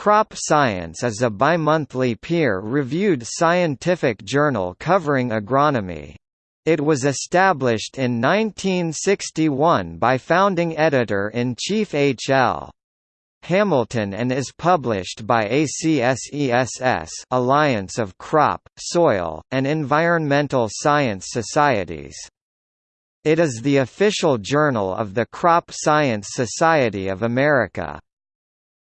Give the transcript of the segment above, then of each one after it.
Crop Science is a bimonthly peer-reviewed scientific journal covering agronomy. It was established in 1961 by founding editor-in-chief H. L. Hamilton and is published by ACSESS Alliance of Crop, Soil, and Environmental Science Societies. It is the official journal of the Crop Science Society of America.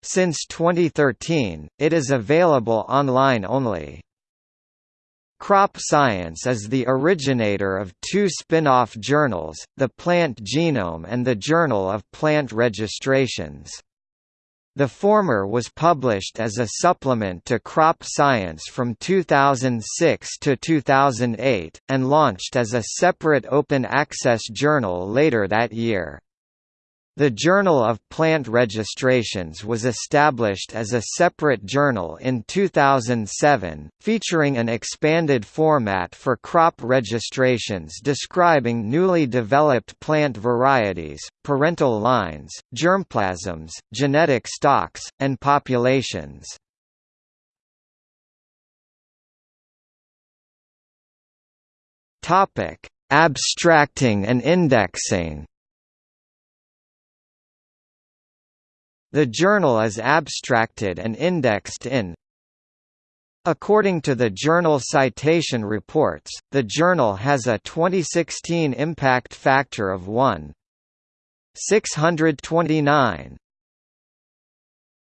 Since 2013, it is available online only. Crop Science is the originator of two spin-off journals, the Plant Genome and the Journal of Plant Registrations. The former was published as a supplement to Crop Science from 2006 to 2008, and launched as a separate open access journal later that year. The Journal of Plant Registrations was established as a separate journal in 2007, featuring an expanded format for crop registrations describing newly developed plant varieties, parental lines, germplasms, genetic stocks, and populations. Abstracting and indexing The journal is abstracted and indexed in According to the Journal Citation Reports, the journal has a 2016 impact factor of 1. 629,